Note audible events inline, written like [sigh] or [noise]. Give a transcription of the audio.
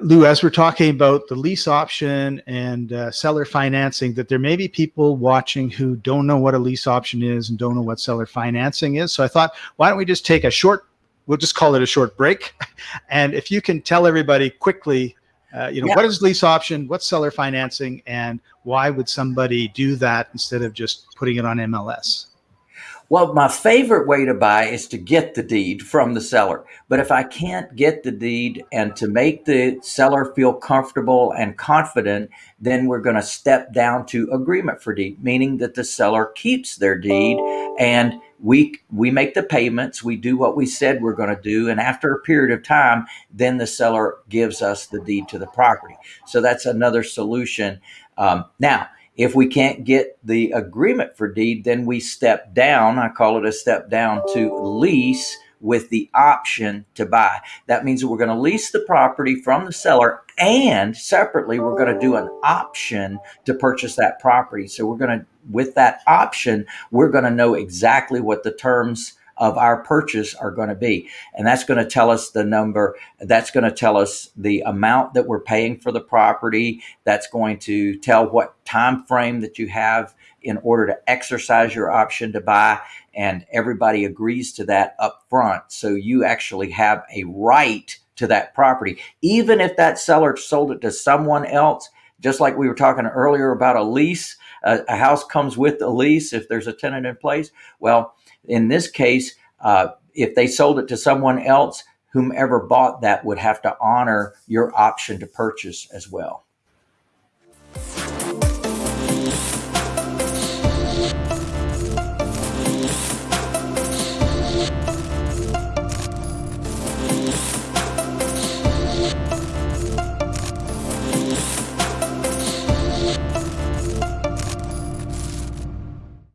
Lou, as we're talking about the lease option and uh, seller financing, that there may be people watching who don't know what a lease option is and don't know what seller financing is. So I thought, why don't we just take a short, we'll just call it a short break. [laughs] And if you can tell everybody quickly, uh, you know, yeah. what is lease option, what's seller financing, and why would somebody do that instead of just putting it on MLS? Well, my favorite way to buy is to get the deed from the seller. But if I can't get the deed and to make the seller feel comfortable and confident, then we're going to step down to agreement for deed, meaning that the seller keeps their deed and we we make the payments, we do what we said we're going to do, and after a period of time, then the seller gives us the deed to the property. So that's another solution. Um, now, if we can't get the agreement for deed, then we step down. I call it a step down to lease with the option to buy. That means that we're going to lease the property from the seller and separately we're going to do an option to purchase that property. So we're going to with that option, we're going to know exactly what the terms of our purchase are going to be. And that's going to tell us the number, that's going to tell us the amount that we're paying for the property. That's going to tell what time frame that you have in order to exercise your option to buy and everybody agrees to that up front. So you actually have a right to that property. Even if that seller sold it to someone else, just like we were talking earlier about a lease, a, a house comes with a lease if there's a tenant in place. Well, in this case, uh, if they sold it to someone else, whomever bought that would have to honor your option to purchase as well.